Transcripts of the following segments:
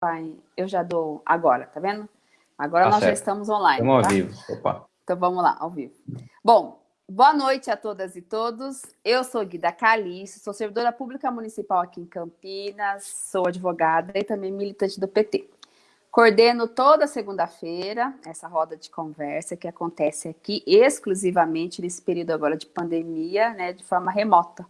vai, eu já dou agora, tá vendo? Agora tá nós certo. já estamos online. Estamos tá? ao vivo. Opa. Então vamos lá, ao vivo. Bom, boa noite a todas e todos. Eu sou Guida Calixto, sou servidora pública municipal aqui em Campinas, sou advogada e também militante do PT. Coordeno toda segunda-feira essa roda de conversa que acontece aqui exclusivamente nesse período agora de pandemia, né, de forma remota.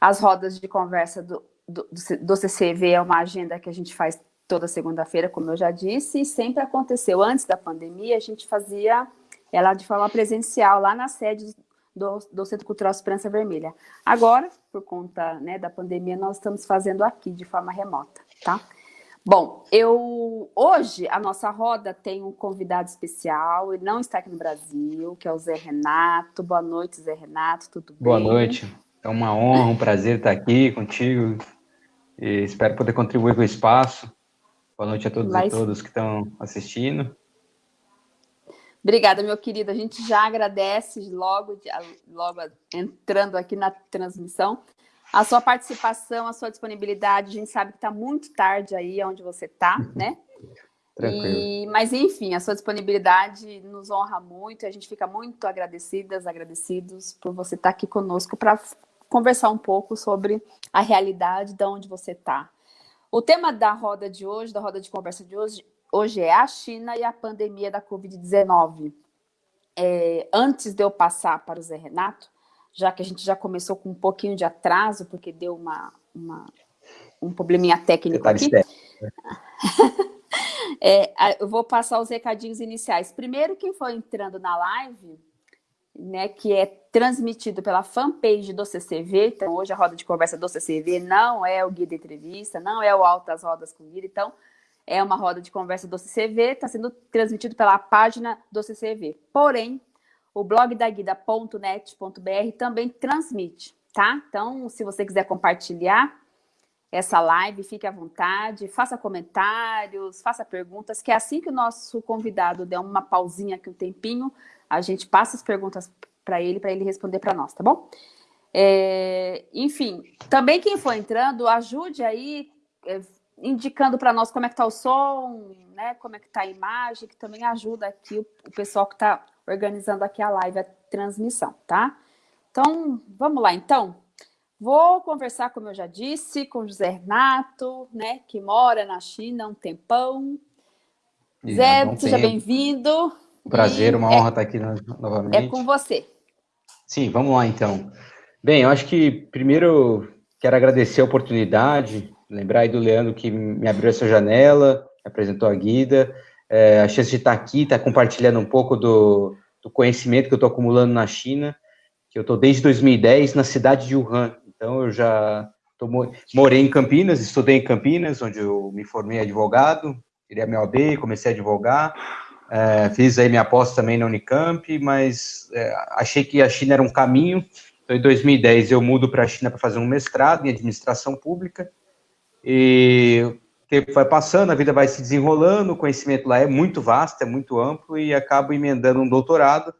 As rodas de conversa do, do, do CCV é uma agenda que a gente faz toda segunda-feira, como eu já disse, e sempre aconteceu. Antes da pandemia, a gente fazia ela de forma presencial, lá na sede do, do Centro Cultural Esperança Vermelha. Agora, por conta né, da pandemia, nós estamos fazendo aqui de forma remota, tá? Bom, eu hoje a nossa roda tem um convidado especial, ele não está aqui no Brasil, que é o Zé Renato. Boa noite, Zé Renato, tudo bem? Boa noite, é uma honra, um prazer estar aqui contigo e espero poder contribuir com o espaço. Boa noite a todos Mas... e todas que estão assistindo. Obrigada, meu querido. A gente já agradece logo, logo entrando aqui na transmissão a sua participação, a sua disponibilidade. A gente sabe que está muito tarde aí onde você está, né? Tranquilo. E, mas, enfim, a sua disponibilidade nos honra muito. A gente fica muito agradecidas, agradecidos por você estar tá aqui conosco para conversar um pouco sobre a realidade de onde você está. O tema da roda de hoje, da roda de conversa de hoje, hoje é a China e a pandemia da Covid-19. É, antes de eu passar para o Zé Renato, já que a gente já começou com um pouquinho de atraso, porque deu uma, uma um probleminha técnico aqui. é, eu vou passar os recadinhos iniciais. Primeiro, quem for entrando na live, né, que é transmitido pela fanpage do CCV, então hoje a roda de conversa do CCV não é o guia de entrevista, não é o Altas Rodas com Guia, então é uma roda de conversa do CCV, está sendo transmitido pela página do CCV. Porém, o blog da guida.net.br também transmite, tá? Então, se você quiser compartilhar essa live, fique à vontade, faça comentários, faça perguntas, que é assim que o nosso convidado der uma pausinha aqui um tempinho, a gente passa as perguntas para ele, para ele responder para nós, tá bom? É, enfim, também quem for entrando, ajude aí, é, indicando para nós como é que está o som, né, como é que está a imagem, que também ajuda aqui o, o pessoal que está organizando aqui a live, a transmissão, tá? Então, vamos lá, então. Vou conversar, como eu já disse, com o José Renato, né, que mora na China há um tempão. E Zé, seja bem-vindo. Prazer, uma honra é, estar aqui novamente. É com você. Sim, vamos lá, então. Bem, eu acho que primeiro quero agradecer a oportunidade, lembrar aí do Leandro que me abriu essa janela, apresentou a Guida, é, a chance de estar aqui, estar compartilhando um pouco do, do conhecimento que eu estou acumulando na China, que eu estou desde 2010 na cidade de Wuhan. Então, eu já tô, morei em Campinas, estudei em Campinas, onde eu me formei advogado, tirei a minha OAB, comecei a advogar, é, fiz aí minha aposta também na Unicamp, mas é, achei que a China era um caminho. Então, em 2010, eu mudo para a China para fazer um mestrado em administração pública, e tempo vai passando, a vida vai se desenrolando, o conhecimento lá é muito vasto, é muito amplo, e acabo emendando um doutorado,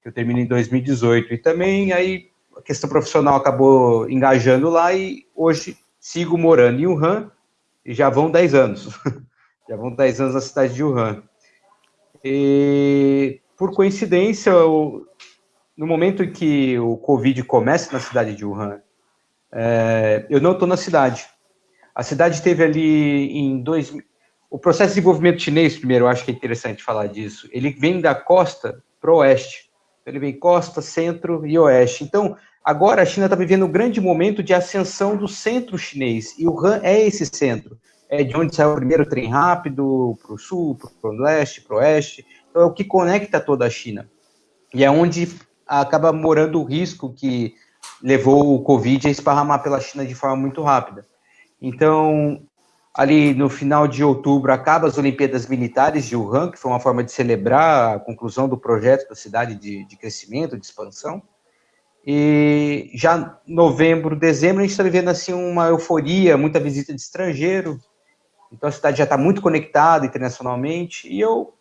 que eu termino em 2018. E também aí a questão profissional acabou engajando lá, e hoje sigo morando em Wuhan, e já vão 10 anos. já vão 10 anos na cidade de Wuhan. E, por coincidência, no momento em que o Covid começa na cidade de Wuhan, é, eu não estou na cidade. A cidade teve ali em dois... O processo de desenvolvimento chinês, primeiro, eu acho que é interessante falar disso. Ele vem da costa para o oeste. Ele vem costa, centro e oeste. Então, agora a China está vivendo um grande momento de ascensão do centro chinês. E o Han é esse centro. É de onde sai o primeiro trem rápido para o sul, para o leste, para o oeste. Então, é o que conecta toda a China. E é onde acaba morando o risco que levou o Covid a esparramar pela China de forma muito rápida. Então, ali no final de outubro, acaba as Olimpíadas Militares de Wuhan, que foi uma forma de celebrar a conclusão do projeto da cidade de, de crescimento, de expansão. E já novembro, dezembro, a gente está vivendo assim uma euforia, muita visita de estrangeiro. Então a cidade já está muito conectada internacionalmente. E eu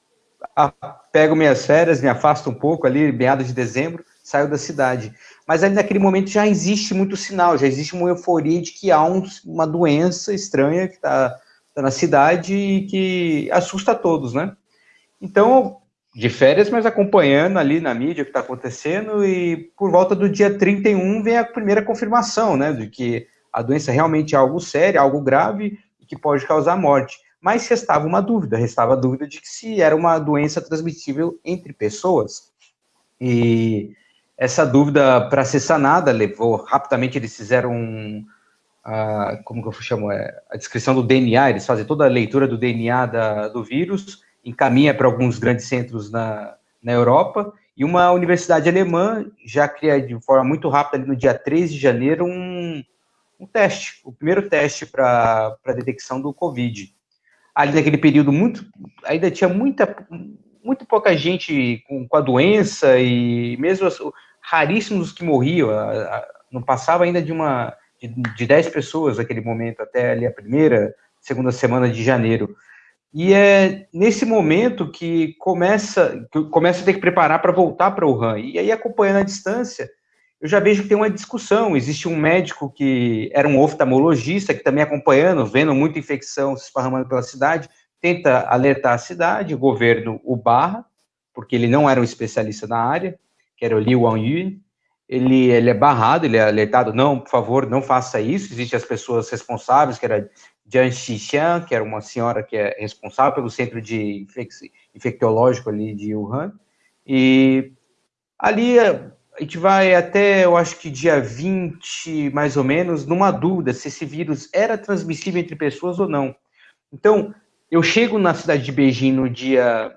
pego minhas férias, me afasto um pouco ali, meados de dezembro, saio da cidade mas ali naquele momento já existe muito sinal, já existe uma euforia de que há um, uma doença estranha que está está na cidade e que assusta a todos, né? Então, de férias, mas acompanhando ali na mídia o que está acontecendo, e por volta do dia 31 vem a primeira confirmação, né, de que a doença realmente é algo sério, algo grave, que pode causar morte. Mas restava uma dúvida, restava a dúvida de que se era uma doença transmissível entre pessoas. E essa dúvida, para ser sanada, levou, rapidamente eles fizeram um, a, como que eu chamo, é, a descrição do DNA, eles fazem toda a leitura do DNA da, do vírus, encaminha para alguns grandes centros na, na Europa, e uma universidade alemã já cria de forma muito rápida, ali no dia 13 de janeiro, um, um teste, o primeiro teste para detecção do Covid. Ali naquele período, muito, ainda tinha muita, muito pouca gente com, com a doença, e mesmo as, raríssimos que morriam, a, a, não passava ainda de uma de, de 10 pessoas naquele momento, até ali a primeira, segunda semana de janeiro. E é nesse momento que começa, que começa a ter que preparar para voltar para o Wuhan. E aí, acompanhando a distância, eu já vejo que tem uma discussão. Existe um médico que era um oftalmologista, que também acompanhando, vendo muita infecção se esparramando pela cidade, tenta alertar a cidade, o governo o barra, porque ele não era um especialista na área, que era o Li Wanyun, ele, ele é barrado, ele é alertado, não, por favor, não faça isso, existem as pessoas responsáveis, que era Jian Xixian, que era uma senhora que é responsável pelo centro de infectológico ali de Wuhan, e ali a gente vai até, eu acho que dia 20, mais ou menos, numa dúvida se esse vírus era transmissível entre pessoas ou não. Então, eu chego na cidade de Beijing no dia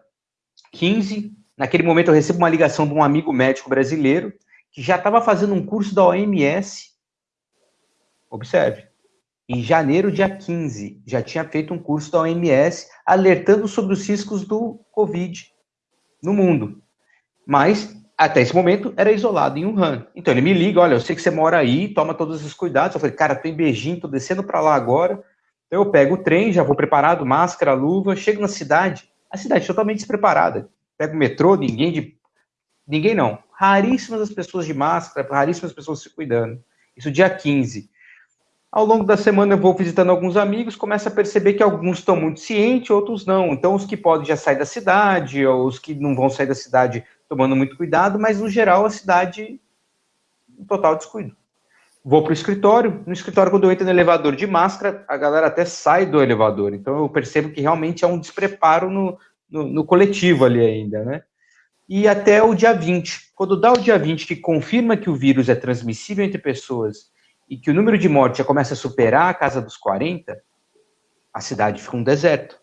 15, naquele momento eu recebo uma ligação de um amigo médico brasileiro, que já estava fazendo um curso da OMS. Observe, em janeiro, dia 15, já tinha feito um curso da OMS alertando sobre os riscos do Covid no mundo. Mas, até esse momento, era isolado em Wuhan. Então ele me liga, olha, eu sei que você mora aí, toma todos os cuidados. Eu falei, cara, tô em Beijing, tô descendo para lá agora. Então eu pego o trem, já vou preparado, máscara, luva, chego na cidade, a cidade totalmente despreparada. Pego o metrô, ninguém de... Ninguém não raríssimas as pessoas de máscara, raríssimas pessoas se cuidando. Isso dia 15. Ao longo da semana eu vou visitando alguns amigos, começo a perceber que alguns estão muito cientes, outros não. Então os que podem já sair da cidade, ou os que não vão sair da cidade tomando muito cuidado, mas no geral a cidade em total descuido. Vou para o escritório, no escritório quando eu entro no elevador de máscara, a galera até sai do elevador. Então eu percebo que realmente há um despreparo no, no, no coletivo ali ainda, né? e até o dia 20. Quando dá o dia 20, que confirma que o vírus é transmissível entre pessoas e que o número de mortes já começa a superar a casa dos 40, a cidade fica um deserto.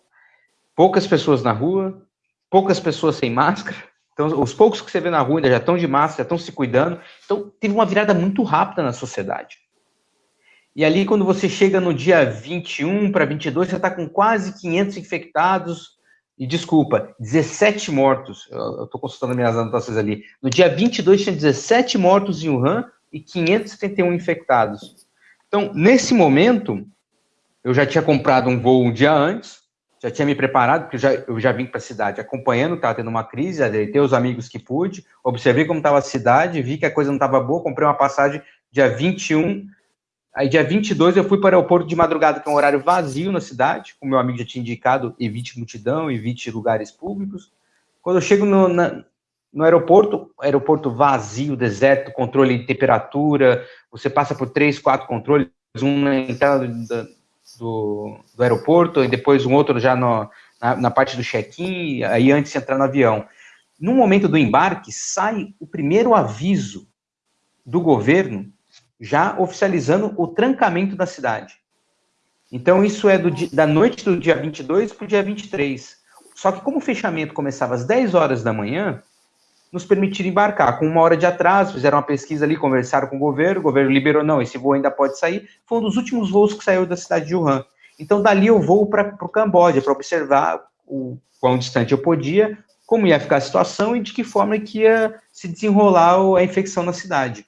Poucas pessoas na rua, poucas pessoas sem máscara. Então, os poucos que você vê na rua ainda já estão de máscara, já estão se cuidando. Então, teve uma virada muito rápida na sociedade. E ali, quando você chega no dia 21 para 22, você está com quase 500 infectados, e desculpa, 17 mortos, eu estou consultando minhas anotações ali. No dia 22 tinha 17 mortos em Wuhan e 571 infectados. Então, nesse momento, eu já tinha comprado um voo um dia antes, já tinha me preparado, porque eu já, eu já vim para a cidade acompanhando, estava tendo uma crise, adeitei os amigos que pude, observei como estava a cidade, vi que a coisa não estava boa, comprei uma passagem dia 21 Aí, dia 22, eu fui para o aeroporto de madrugada, que é um horário vazio na cidade, como meu amigo já tinha indicado, evite multidão, evite lugares públicos. Quando eu chego no, na, no aeroporto, aeroporto vazio, deserto, controle de temperatura, você passa por três, quatro controles, um na entrada do, do aeroporto, e depois um outro já no, na, na parte do check-in, aí antes de entrar no avião. No momento do embarque, sai o primeiro aviso do governo já oficializando o trancamento da cidade. Então, isso é do, da noite do dia 22 para o dia 23. Só que como o fechamento começava às 10 horas da manhã, nos permitiram embarcar. Com uma hora de atraso, fizeram uma pesquisa ali, conversaram com o governo, o governo liberou, não, esse voo ainda pode sair. Foi um dos últimos voos que saiu da cidade de Wuhan. Então, dali eu vou para o Camboja, para observar o quão distante eu podia, como ia ficar a situação e de que forma que ia se desenrolar a infecção na cidade.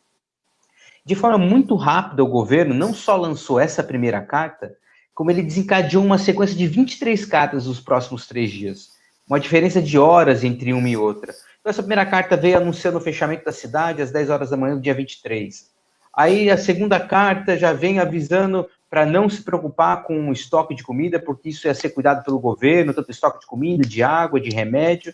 De forma muito rápida, o governo não só lançou essa primeira carta, como ele desencadeou uma sequência de 23 cartas nos próximos três dias. Uma diferença de horas entre uma e outra. Então, essa primeira carta veio anunciando o fechamento da cidade às 10 horas da manhã do dia 23. Aí, a segunda carta já vem avisando para não se preocupar com o estoque de comida, porque isso ia ser cuidado pelo governo, tanto estoque de comida, de água, de remédio.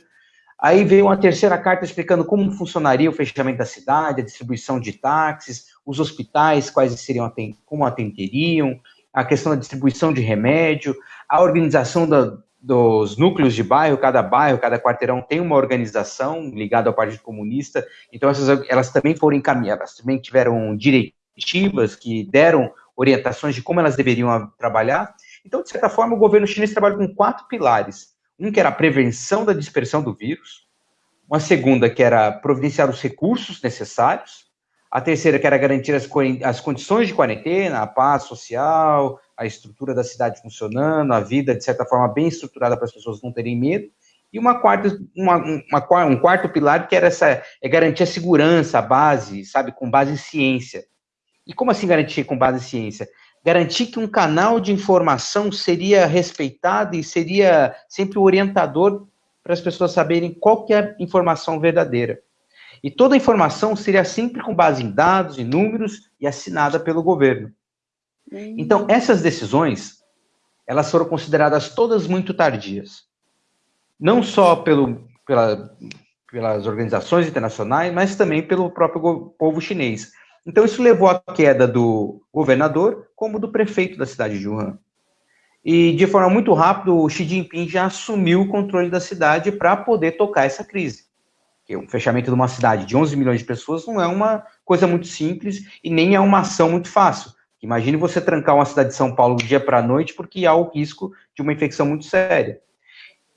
Aí veio uma terceira carta explicando como funcionaria o fechamento da cidade, a distribuição de táxis, os hospitais, quais seriam, como atenderiam, a questão da distribuição de remédio, a organização da, dos núcleos de bairro, cada bairro, cada quarteirão tem uma organização ligada ao Partido Comunista, então essas, elas também foram encaminhadas, também tiveram diretivas que deram orientações de como elas deveriam trabalhar. Então, de certa forma, o governo chinês trabalha com quatro pilares. Um que era a prevenção da dispersão do vírus, uma segunda que era providenciar os recursos necessários, a terceira que era garantir as, as condições de quarentena, a paz social, a estrutura da cidade funcionando, a vida, de certa forma, bem estruturada para as pessoas não terem medo, e uma quarta, uma, uma, um quarto pilar que era essa, é garantir a segurança, a base, sabe, com base em ciência. E como assim garantir com base em ciência? Garantir que um canal de informação seria respeitado e seria sempre o orientador para as pessoas saberem qual que é a informação verdadeira. E toda a informação seria sempre com base em dados, em números e assinada pelo governo. Então, essas decisões, elas foram consideradas todas muito tardias. Não só pelo, pela, pelas organizações internacionais, mas também pelo próprio povo chinês. Então, isso levou à queda do governador, como do prefeito da cidade de Wuhan. E, de forma muito rápida, o Xi Jinping já assumiu o controle da cidade para poder tocar essa crise. Um fechamento de uma cidade de 11 milhões de pessoas não é uma coisa muito simples e nem é uma ação muito fácil. Imagine você trancar uma cidade de São Paulo do dia para a noite porque há o risco de uma infecção muito séria.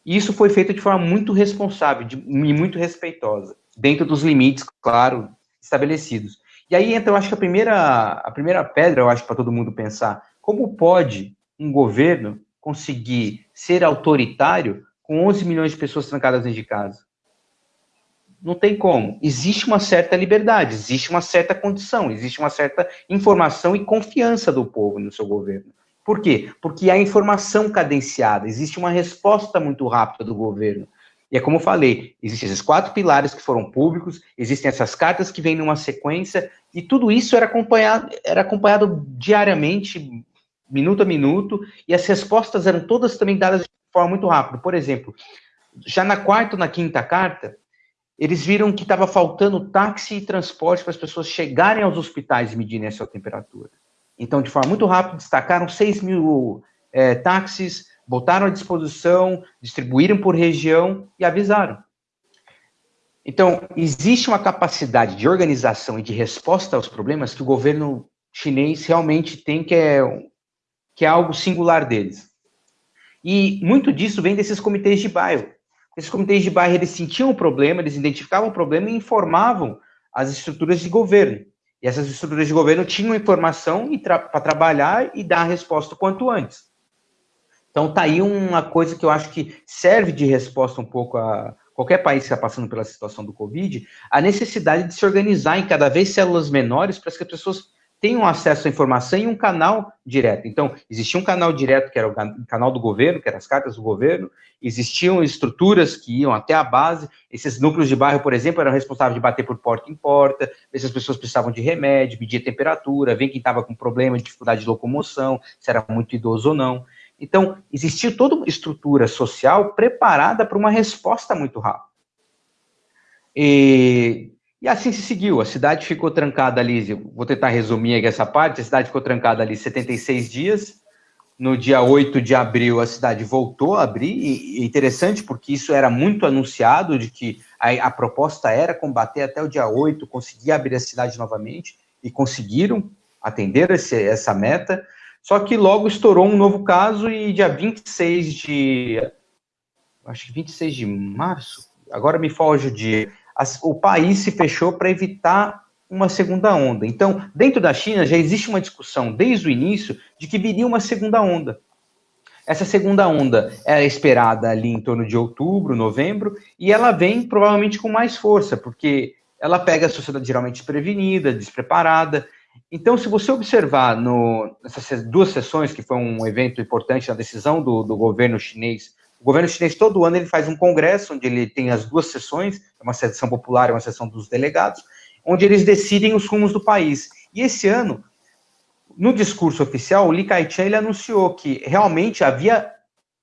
Isso foi feito de forma muito responsável de, e muito respeitosa, dentro dos limites, claro, estabelecidos. E aí, então, eu acho que a primeira, a primeira pedra, eu acho, para todo mundo pensar, como pode um governo conseguir ser autoritário com 11 milhões de pessoas trancadas dentro de casa? Não tem como. Existe uma certa liberdade, existe uma certa condição, existe uma certa informação e confiança do povo no seu governo. Por quê? Porque há informação cadenciada, existe uma resposta muito rápida do governo. E é como eu falei, existem esses quatro pilares que foram públicos, existem essas cartas que vêm numa sequência, e tudo isso era acompanhado, era acompanhado diariamente, minuto a minuto, e as respostas eram todas também dadas de forma muito rápida. Por exemplo, já na quarta ou na quinta carta, eles viram que estava faltando táxi e transporte para as pessoas chegarem aos hospitais e medirem a sua temperatura. Então, de forma muito rápida, destacaram 6 mil é, táxis, botaram à disposição, distribuíram por região e avisaram. Então, existe uma capacidade de organização e de resposta aos problemas que o governo chinês realmente tem, que é, que é algo singular deles. E muito disso vem desses comitês de bairro. Esses comitês de bairro, eles sentiam o problema, eles identificavam o problema e informavam as estruturas de governo. E essas estruturas de governo tinham informação tra para trabalhar e dar a resposta quanto antes. Então, tá aí uma coisa que eu acho que serve de resposta um pouco a qualquer país que está passando pela situação do Covid, a necessidade de se organizar em cada vez células menores para que as pessoas tenham acesso à informação em um canal direto. Então, existia um canal direto, que era o canal do governo, que eram as cartas do governo, existiam estruturas que iam até a base, esses núcleos de bairro, por exemplo, eram responsáveis de bater por porta em porta, ver se as pessoas precisavam de remédio, medir a temperatura, ver quem estava com problema, dificuldade de locomoção, se era muito idoso ou não. Então, existia toda uma estrutura social preparada para uma resposta muito rápida. E e assim se seguiu. A cidade ficou trancada ali, vou tentar resumir aqui essa parte, a cidade ficou trancada ali 76 dias. No dia 8 de abril, a cidade voltou a abrir, e é interessante porque isso era muito anunciado, de que a, a proposta era combater até o dia 8, conseguir abrir a cidade novamente, e conseguiram atender esse, essa meta, só que logo estourou um novo caso, e dia 26 de... acho que 26 de março, agora me foge o dia, o país se fechou para evitar uma segunda onda. Então, dentro da China já existe uma discussão desde o início de que viria uma segunda onda. Essa segunda onda era esperada ali em torno de outubro, novembro, e ela vem provavelmente com mais força, porque ela pega a sociedade geralmente desprevenida, despreparada. Então, se você observar no, nessas duas sessões, que foi um evento importante na decisão do, do governo chinês o governo chinês, todo ano, ele faz um congresso, onde ele tem as duas sessões, uma sessão popular e uma sessão dos delegados, onde eles decidem os rumos do país. E esse ano, no discurso oficial, o Li Kai-chan ele anunciou que realmente havia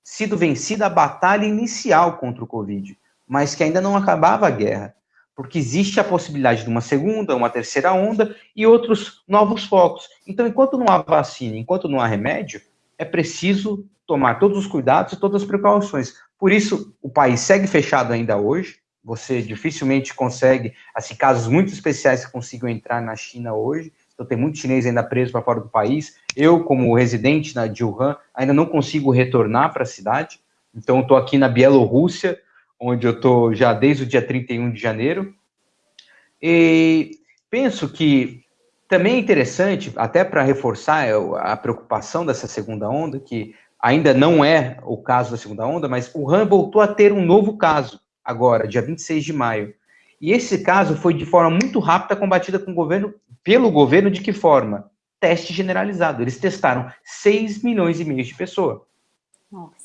sido vencida a batalha inicial contra o Covid, mas que ainda não acabava a guerra, porque existe a possibilidade de uma segunda, uma terceira onda e outros novos focos. Então, enquanto não há vacina, enquanto não há remédio, é preciso tomar todos os cuidados e todas as precauções. Por isso, o país segue fechado ainda hoje. Você dificilmente consegue, assim, casos muito especiais que consigam entrar na China hoje. Então, tem muito chinês ainda preso para fora do país. Eu, como residente na, Wuhan, ainda não consigo retornar para a cidade. Então, estou aqui na Bielorrússia, onde eu estou já desde o dia 31 de janeiro. E penso que também é interessante, até para reforçar a preocupação dessa segunda onda, que ainda não é o caso da segunda onda, mas o Han voltou a ter um novo caso agora, dia 26 de maio. E esse caso foi de forma muito rápida combatida com o governo, pelo governo de que forma? Teste generalizado. Eles testaram 6 milhões e meio de pessoas.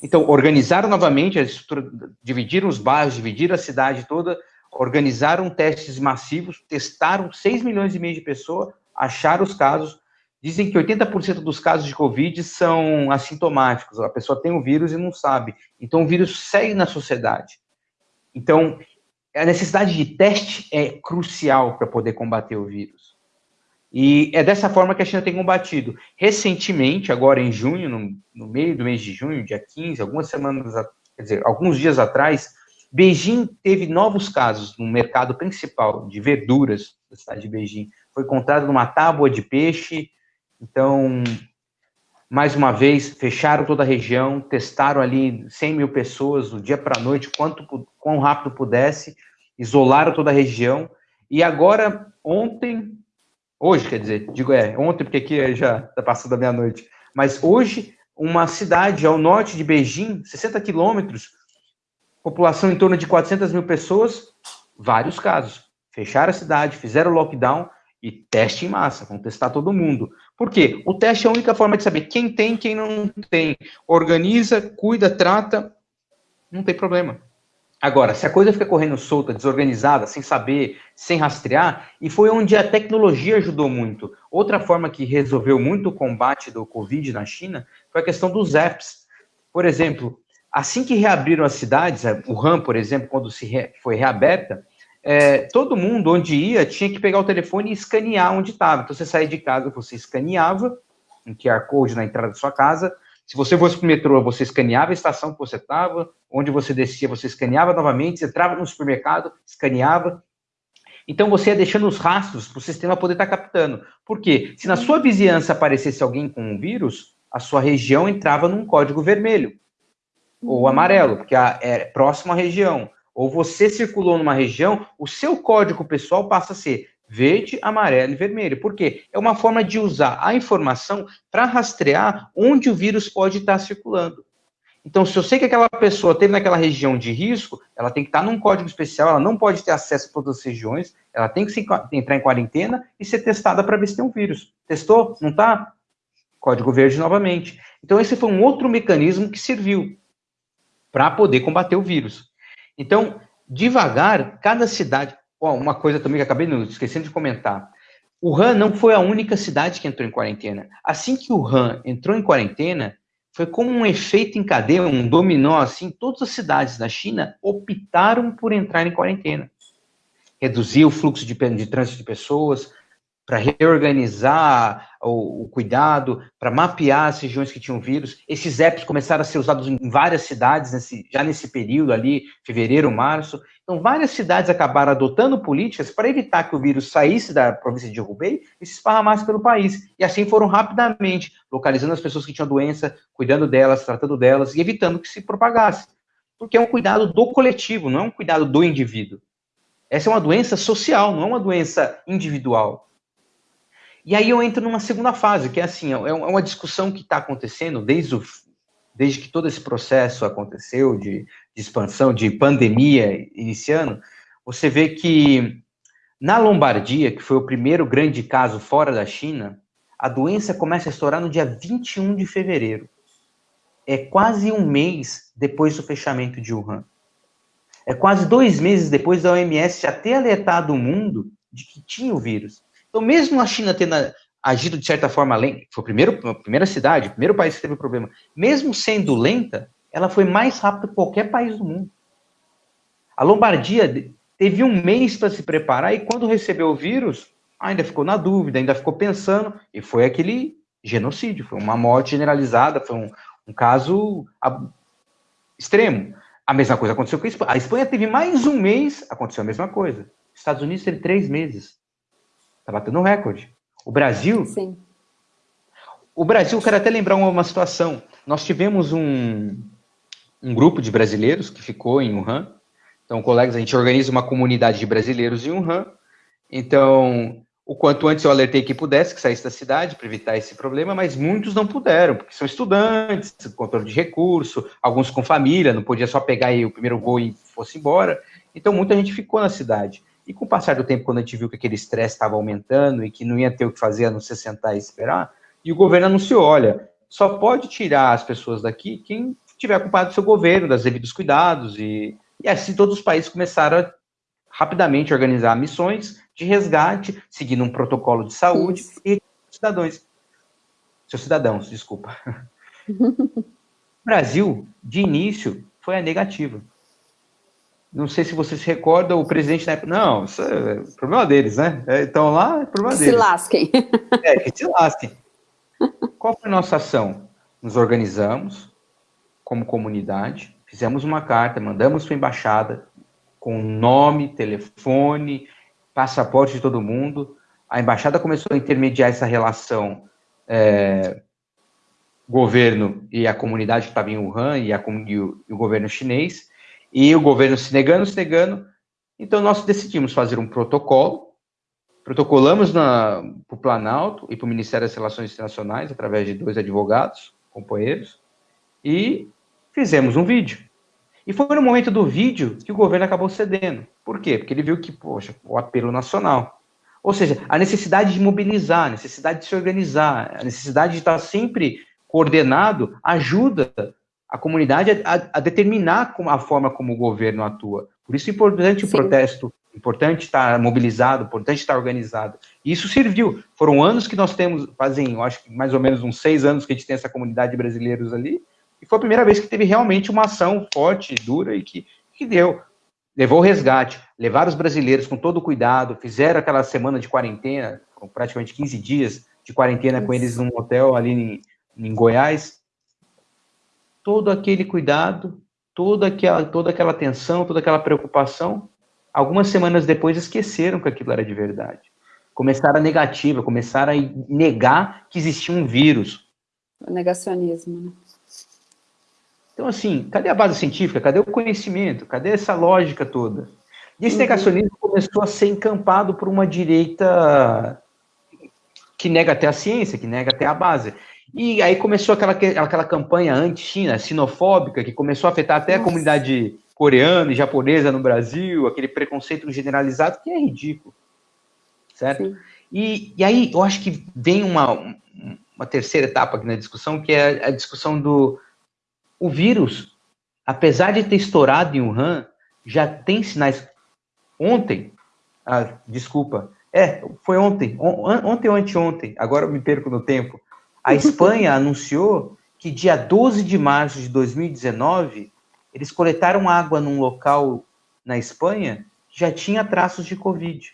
Então, organizaram novamente a estrutura, dividiram os bairros, dividiram a cidade toda, organizaram testes massivos, testaram 6 milhões e meio de pessoas, acharam os casos. Dizem que 80% dos casos de Covid são assintomáticos, a pessoa tem o vírus e não sabe. Então, o vírus segue na sociedade. Então, a necessidade de teste é crucial para poder combater o vírus. E é dessa forma que a China tem combatido. Recentemente, agora em junho, no, no meio do mês de junho, dia 15, algumas semanas, quer dizer, alguns dias atrás, Beijing teve novos casos no mercado principal de verduras da cidade de Beijing. Foi encontrado numa tábua de peixe. Então, mais uma vez, fecharam toda a região, testaram ali 100 mil pessoas do dia para a noite, quanto quão rápido pudesse, isolaram toda a região. E agora, ontem, Hoje, quer dizer, digo é, ontem, porque aqui já está passando a meia-noite. Mas hoje, uma cidade ao norte de Beijing, 60 quilômetros, população em torno de 400 mil pessoas, vários casos. Fecharam a cidade, fizeram lockdown e teste em massa, vão testar todo mundo. Por quê? O teste é a única forma de saber quem tem quem não tem. Organiza, cuida, trata, não tem problema. Agora, se a coisa fica correndo solta, desorganizada, sem saber, sem rastrear, e foi onde a tecnologia ajudou muito. Outra forma que resolveu muito o combate do Covid na China foi a questão dos apps. Por exemplo, assim que reabriram as cidades, o RAM, por exemplo, quando se re, foi reaberta, é, todo mundo onde ia tinha que pegar o telefone e escanear onde estava. Então você saía de casa, você escaneava um QR Code na entrada da sua casa, se você fosse para o metrô, você escaneava a estação que você estava, onde você descia, você escaneava novamente, você entrava no supermercado, escaneava. Então você ia deixando os rastros para o sistema poder estar tá captando. Por quê? Se na sua vizinhança aparecesse alguém com um vírus, a sua região entrava num código vermelho ou amarelo, porque é próximo à região. Ou você circulou numa região, o seu código pessoal passa a ser verde, amarelo e vermelho. Por quê? É uma forma de usar a informação para rastrear onde o vírus pode estar circulando. Então, se eu sei que aquela pessoa teve naquela região de risco, ela tem que estar num código especial, ela não pode ter acesso a todas as regiões, ela tem que se, entrar em quarentena e ser testada para ver se tem um vírus. Testou? Não está? Código verde novamente. Então, esse foi um outro mecanismo que serviu para poder combater o vírus. Então, devagar, cada cidade, Bom, uma coisa também que acabei esquecendo de comentar. O Han não foi a única cidade que entrou em quarentena. Assim que o Han entrou em quarentena, foi como um efeito em cadeia, um dominó, assim, todas as cidades da China optaram por entrar em quarentena. Reduzir o fluxo de, de trânsito de pessoas, para reorganizar o, o cuidado, para mapear as regiões que tinham vírus. Esses apps começaram a ser usados em várias cidades nesse, já nesse período ali, fevereiro, março. Então, várias cidades acabaram adotando políticas para evitar que o vírus saísse da província de Hubei e se esparramasse pelo país. E assim foram rapidamente localizando as pessoas que tinham doença, cuidando delas, tratando delas e evitando que se propagasse. Porque é um cuidado do coletivo, não é um cuidado do indivíduo. Essa é uma doença social, não é uma doença individual. E aí eu entro numa segunda fase, que é assim, é, é uma discussão que está acontecendo desde, o, desde que todo esse processo aconteceu de, de expansão, de pandemia iniciando, você vê que na Lombardia, que foi o primeiro grande caso fora da China, a doença começa a estourar no dia 21 de fevereiro. É quase um mês depois do fechamento de Wuhan. É quase dois meses depois da OMS já ter alertado o mundo de que tinha o vírus. Então, mesmo a China tendo agido de certa forma lenta, foi a, primeiro, a primeira cidade, o primeiro país que teve problema, mesmo sendo lenta, ela foi mais rápida que qualquer país do mundo. A Lombardia teve um mês para se preparar e quando recebeu o vírus, ainda ficou na dúvida, ainda ficou pensando, e foi aquele genocídio, foi uma morte generalizada, foi um, um caso extremo. A mesma coisa aconteceu com a Espanha. A Espanha teve mais um mês, aconteceu a mesma coisa. Estados Unidos teve três meses. Está batendo um recorde. O Brasil. Sim. O Brasil, eu quero até lembrar uma, uma situação. Nós tivemos um, um grupo de brasileiros que ficou em Wuhan. Então, colegas, a gente organiza uma comunidade de brasileiros em Wuhan. Então, o quanto antes eu alertei que pudesse, que saísse da cidade para evitar esse problema, mas muitos não puderam, porque são estudantes, controle de recurso, alguns com família, não podia só pegar aí o primeiro voo e fosse embora. Então, muita gente ficou na cidade. E com o passar do tempo, quando a gente viu que aquele estresse estava aumentando e que não ia ter o que fazer a não ser sentar e esperar, e o governo anunciou, olha, só pode tirar as pessoas daqui quem tiver culpado do seu governo, das devidos cuidados, e, e assim todos os países começaram a rapidamente organizar missões de resgate, seguindo um protocolo de saúde Isso. e cidadãos. Seus cidadãos, desculpa. o Brasil, de início, foi a negativa. Não sei se você se recorda, o presidente na época. Não, isso é problema deles, né? Então lá é problema que deles. Se lasquem. É, que se lasquem. Qual foi a nossa ação? Nos organizamos como comunidade, fizemos uma carta, mandamos para a embaixada com nome, telefone, passaporte de todo mundo. A embaixada começou a intermediar essa relação é, governo e a comunidade que estava em Wuhan e, a, e, o, e, o, governo chinês, e o governo se negando, se negando. Então, nós decidimos fazer um protocolo, protocolamos para o Planalto e para o Ministério das Relações Internacionais, através de dois advogados, companheiros, e fizemos um vídeo. E foi no momento do vídeo que o governo acabou cedendo. Por quê? Porque ele viu que, poxa, o apelo nacional. Ou seja, a necessidade de mobilizar, a necessidade de se organizar, a necessidade de estar sempre coordenado ajuda a comunidade a, a, determinar como, a forma como o governo atua. Por isso é importante Sim. o protesto, importante estar mobilizado, importante estar organizado. E isso serviu. Foram anos que nós temos, fazem, eu acho que mais ou menos uns seis anos que a gente tem essa comunidade de brasileiros ali, e foi a primeira vez que teve realmente uma ação forte, dura e que, que deu. Levou o resgate, levaram os brasileiros com todo o cuidado, fizeram aquela semana de quarentena, praticamente 15 dias de quarentena Isso. com eles num hotel ali em, em Goiás. Todo aquele cuidado, toda aquela, toda aquela atenção, toda aquela preocupação, algumas semanas depois esqueceram que aquilo era de verdade. Começaram a negativa, começaram a negar que existia um vírus. O negacionismo, né? Então, assim, cadê a base científica? Cadê o conhecimento? Cadê essa lógica toda? E esse uhum. negacionismo começou a ser encampado por uma direita que nega até a ciência, que nega até a base. E aí começou aquela, aquela campanha anti-China, sinofóbica, que começou a afetar até Nossa. a comunidade coreana e japonesa no Brasil, aquele preconceito generalizado que é ridículo. Certo? E, e aí eu acho que vem uma, uma terceira etapa aqui na discussão, que é a discussão do, o vírus, apesar de ter estourado em Wuhan, já tem sinais. Ontem, ah, desculpa, é, foi ontem, on, ontem ou anteontem, agora eu me perco no tempo. A Espanha anunciou que dia 12 de março de 2019, eles coletaram água num local na Espanha que já tinha traços de Covid.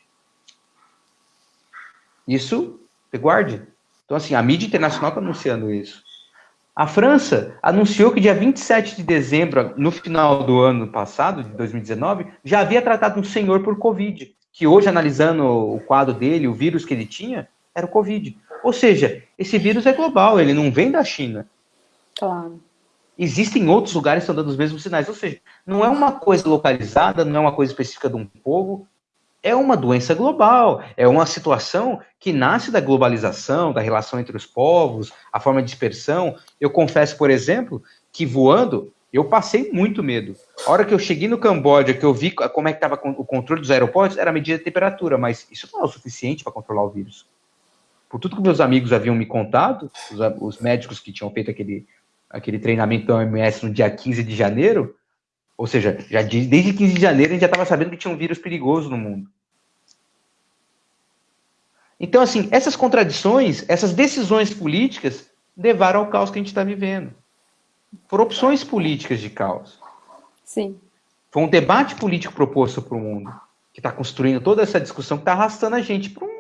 Isso, guarde. Então, assim, a mídia internacional está anunciando isso. A França anunciou que dia 27 de dezembro, no final do ano passado, de 2019, já havia tratado um senhor por Covid, que hoje, analisando o quadro dele, o vírus que ele tinha, era o Covid. Ou seja, esse vírus é global, ele não vem da China. Claro. Existem outros lugares que estão dando os mesmos sinais. Ou seja, não é uma coisa localizada, não é uma coisa específica de um povo, é uma doença global, é uma situação que nasce da globalização, da relação entre os povos, a forma de dispersão. Eu confesso, por exemplo, que voando, eu passei muito medo. A hora que eu cheguei no Camboja, que eu vi como é que estava o controle dos aeroportos, era medida de temperatura, mas isso não é o suficiente para controlar o vírus. Por tudo que meus amigos haviam me contado, os, os médicos que tinham feito aquele, aquele treinamento da OMS no dia 15 de janeiro, ou seja, já desde 15 de janeiro a gente já estava sabendo que tinha um vírus perigoso no mundo. Então, assim, essas contradições, essas decisões políticas levaram ao caos que a gente está vivendo. Foram opções políticas de caos. Sim. Foi um debate político proposto para o mundo, que está construindo toda essa discussão, que está arrastando a gente para um.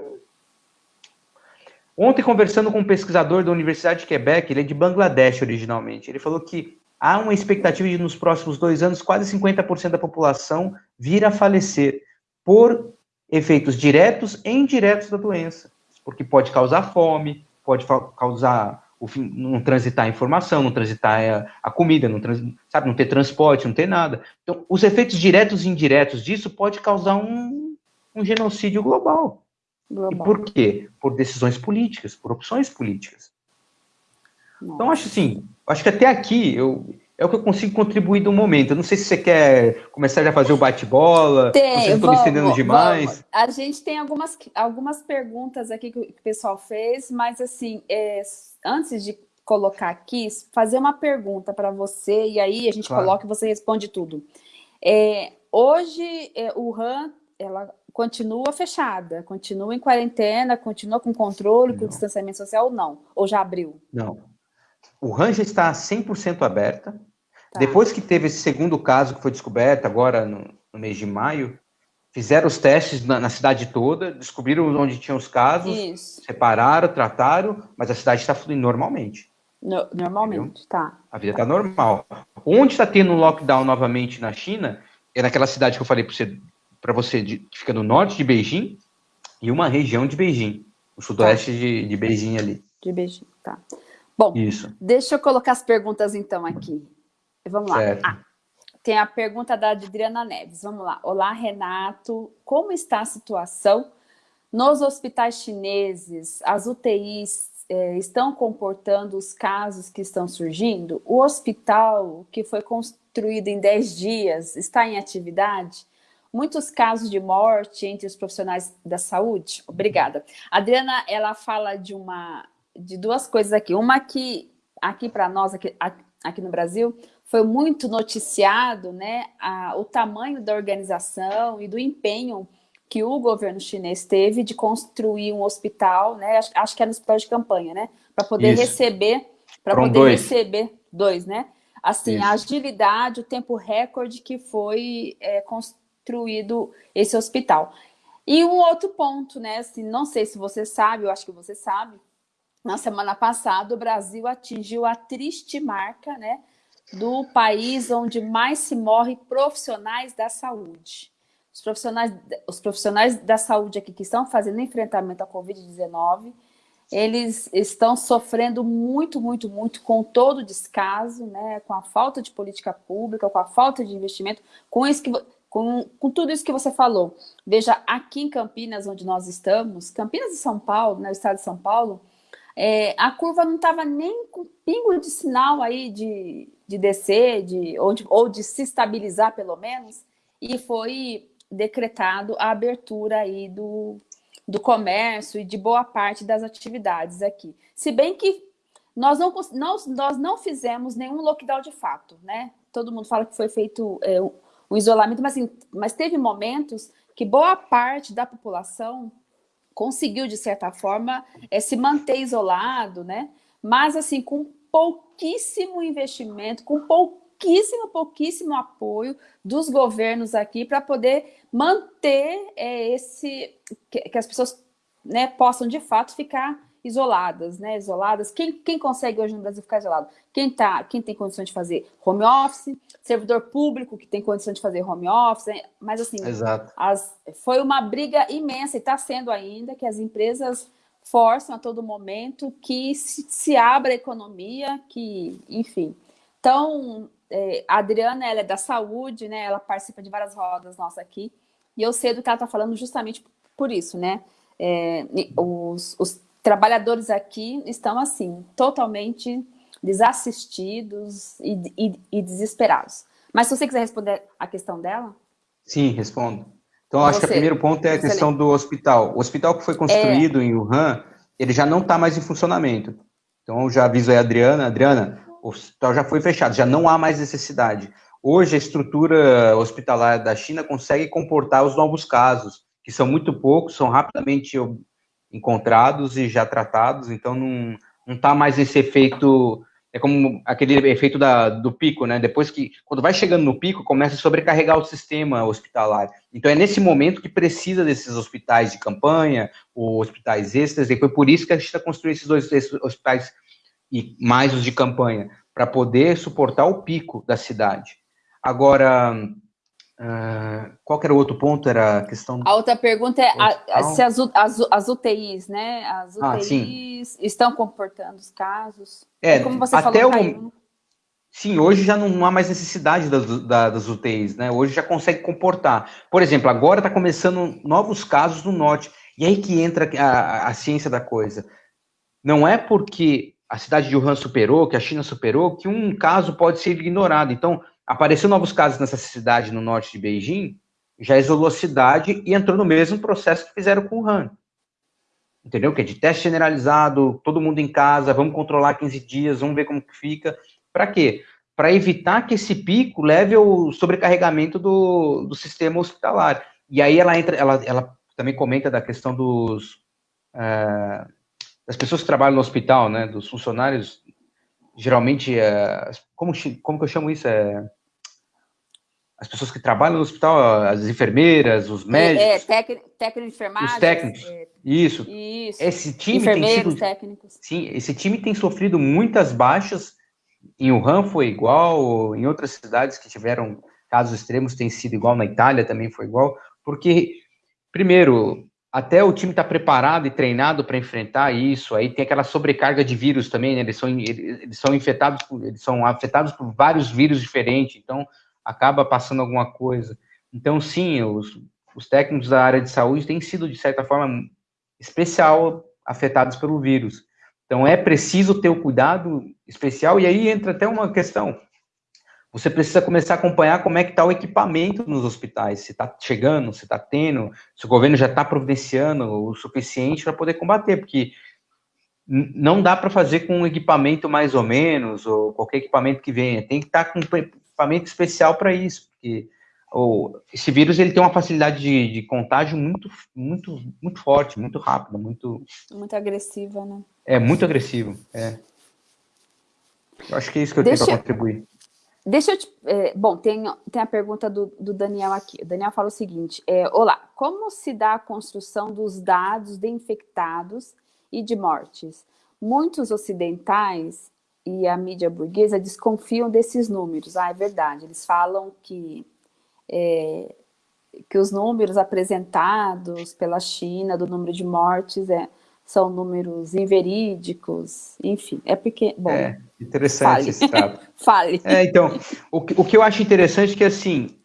Ontem, conversando com um pesquisador da Universidade de Quebec, ele é de Bangladesh originalmente, ele falou que há uma expectativa de, nos próximos dois anos, quase 50% da população vir a falecer por efeitos diretos e indiretos da doença, porque pode causar fome, pode causar o fim, não transitar a informação, não transitar a, a comida, não, trans, sabe, não ter transporte, não ter nada. Então, os efeitos diretos e indiretos disso pode causar um, um genocídio global. Global. E por quê? Por decisões políticas, por opções políticas. Nossa. Então, acho assim, acho que até aqui eu, é o que eu consigo contribuir do momento. Eu não sei se você quer começar já a fazer o bate-bola, tem, se estou me estendendo demais. Vamos. A gente tem algumas, algumas perguntas aqui que o pessoal fez, mas assim, é, antes de colocar aqui, fazer uma pergunta para você, e aí a gente claro. coloca e você responde tudo. É, hoje, é, o RAM, ela continua fechada, continua em quarentena, continua com controle, não. com distanciamento social ou não? Ou já abriu? Não. O já está 100% aberta, Tá. Depois que teve esse segundo caso que foi descoberto, agora no, no mês de maio, fizeram os testes na, na, cidade toda, descobriram onde tinham os casos, Isso. separaram, trataram, mas a cidade está fluindo normalmente. No, normalmente, entendeu? tá. A vida está normal. Onde está tendo um lockdown novamente na China, é naquela cidade que eu falei para você, pra você de, que fica no norte de Beijing, e uma região de Beijing, o sudoeste tá. de, de Beijing ali. De Beijing, tá. Bom, Isso. deixa eu colocar as perguntas então aqui. Vamos lá. Ah, tem a pergunta da Adriana Neves. Vamos lá. Olá, Renato. Como está a situação nos hospitais chineses? As UTIs eh, estão comportando os casos que estão surgindo? O hospital, que foi construído em 10 dias, está em atividade? Muitos casos de morte entre os profissionais da saúde? Obrigada. A Adriana, ela fala de uma de duas coisas aqui. Uma que aqui para nós, aqui, aqui no Brasil, foi muito noticiado né, a, o tamanho da organização e do empenho que o governo chinês teve de construir um hospital, né? Acho, acho que era é no hospital de campanha, né? Para poder Isso. receber, para poder dois. receber dois, né? Assim, Isso. a agilidade, o tempo recorde que foi é, construído esse hospital. E um outro ponto, né? Assim, não sei se você sabe, eu acho que você sabe. Na semana passada, o Brasil atingiu a triste marca, né? do país onde mais se morre profissionais da saúde. Os profissionais, os profissionais da saúde aqui que estão fazendo enfrentamento à Covid-19, eles estão sofrendo muito, muito, muito com todo o descaso, né, com a falta de política pública, com a falta de investimento, com, isso que, com, com tudo isso que você falou. Veja, aqui em Campinas, onde nós estamos, Campinas e São Paulo, né, o estado de São Paulo, é, a curva não estava nem com pingo de sinal aí de, de descer, de, ou, de, ou de se estabilizar pelo menos, e foi decretado a abertura aí do, do comércio e de boa parte das atividades aqui. Se bem que nós não, nós, nós não fizemos nenhum lockdown de fato, né? Todo mundo fala que foi feito é, o isolamento, mas, assim, mas teve momentos que boa parte da população conseguiu, de certa forma, é, se manter isolado, né? Mas, assim, com pouquíssimo investimento, com pouquíssimo, pouquíssimo apoio dos governos aqui para poder manter é, esse... Que, que as pessoas né, possam, de fato, ficar isoladas, né? Isoladas. Quem, quem consegue hoje no Brasil ficar isolado? Quem, tá, quem tem condição de fazer home office, servidor público que tem condição de fazer home office, né? mas assim, as, foi uma briga imensa e está sendo ainda que as empresas forçam a todo momento que se, se abra a economia, que, enfim. Então, é, a Adriana, ela é da saúde, né? Ela participa de várias rodas nossas aqui, e eu sei do que ela está falando justamente por isso, né? É, os, os trabalhadores aqui estão, assim, totalmente desassistidos e, e, e, desesperados. Mas se você quiser responder a questão dela... Sim, respondo. Então, acho que o primeiro ponto é a questão do hospital. O hospital que foi construído é... em Wuhan, ele já não está mais em funcionamento. Então, já aviso aí a Adriana. Adriana, o hospital já foi fechado, já não há mais necessidade. Hoje, a estrutura hospitalar da China consegue comportar os novos casos, que são muito poucos, são rapidamente encontrados e já tratados, então não está mais esse efeito é como aquele efeito da, do pico, né? Depois que, quando vai chegando no pico, começa a sobrecarregar o sistema hospitalar. Então é nesse momento que precisa desses hospitais de campanha, ou hospitais extras, e foi por isso que a gente está construindo esses dois esses hospitais e mais os de campanha, para poder suportar o pico da cidade. Agora, Uh, qual era o outro ponto? Era a questão. A outra pergunta é a, se as, as, as, UTIs, né? As UTIs ah, estão comportando os casos. É, como você até falou, o... Sim, hoje já não há mais necessidade das, das UTIs, né? Hoje já consegue comportar. Por exemplo, agora está começando novos casos no norte. E aí que entra a, a ciência da coisa. Não é porque a cidade de Wuhan superou, que a China superou, que um caso pode ser ignorado. Então, apareceu novos casos nessa cidade no norte de Beijing, já isolou a cidade e entrou no mesmo processo que fizeram com o Han. Entendeu? Que é de teste generalizado, todo mundo em casa, vamos controlar 15 dias, vamos ver como que fica. Para quê? Para evitar que esse pico leve ao sobrecarregamento do, do sistema hospitalar. E aí ela entra, ela, ela também comenta da questão dos é, das pessoas que trabalham no hospital, né, dos funcionários, geralmente, é, como, como que eu chamo isso? É, as pessoas que trabalham no hospital, as enfermeiras, os médicos. É, é técnico, de enfermagem. Os técnicos. É, isso. Isso. Esse time tem sido, técnicos. Sim, esse time tem sofrido muitas baixas. Em Wuhan foi igual, em outras cidades que tiveram casos extremos tem sido igual, na Itália também foi igual, porque, primeiro, até o time está preparado e treinado para enfrentar isso, aí tem aquela sobrecarga de vírus também, né? eles, são, eles são infectados, eles são afetados por vários vírus diferentes, então acaba passando alguma coisa. Então, sim, os, os técnicos da área de saúde têm sido, de certa forma, especial afetados pelo vírus. Então, é preciso ter o cuidado especial, e aí entra até uma questão. Você precisa começar a acompanhar como é que está o equipamento nos hospitais, se está chegando, se está tendo, se o governo já está providenciando o suficiente para poder combater, porque não dá para fazer com um equipamento mais ou menos, ou qualquer equipamento que venha, tem que estar tá com equipamento especial para isso, porque ou, esse vírus ele tem uma facilidade de, de, contágio muito, muito, muito forte, muito rápida, muito... Muito agressiva, né? É, muito agressivo, é. Eu acho que é isso que eu Deixa... tenho para contribuir. Deixa eu te... É, bom, tem, tem a pergunta do, do, Daniel aqui. O Daniel fala o seguinte, é, olá, como se dá a construção dos dados de infectados e de mortes? Muitos ocidentais e a mídia burguesa desconfiam desses números. Ah, é verdade, eles falam que, é, que os números apresentados pela China do número de mortes é, são números inverídicos, enfim, é porque, bom... É, interessante fale. esse dado. fale. É, então, o, o que eu acho interessante é que, assim,